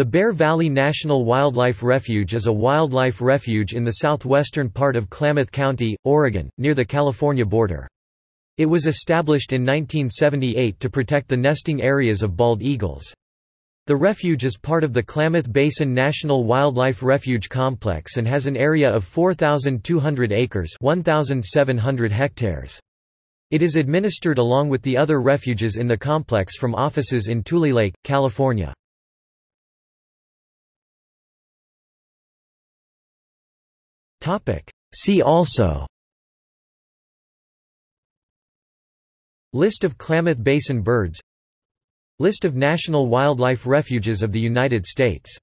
The Bear Valley National Wildlife Refuge is a wildlife refuge in the southwestern part of Klamath County, Oregon, near the California border. It was established in 1978 to protect the nesting areas of bald eagles. The refuge is part of the Klamath Basin National Wildlife Refuge Complex and has an area of 4,200 acres 1,700 hectares. It is administered along with the other refuges in the complex from offices in Tulelake, California. See also. List of Klamath Basin birds. List of national wildlife refuges of the United States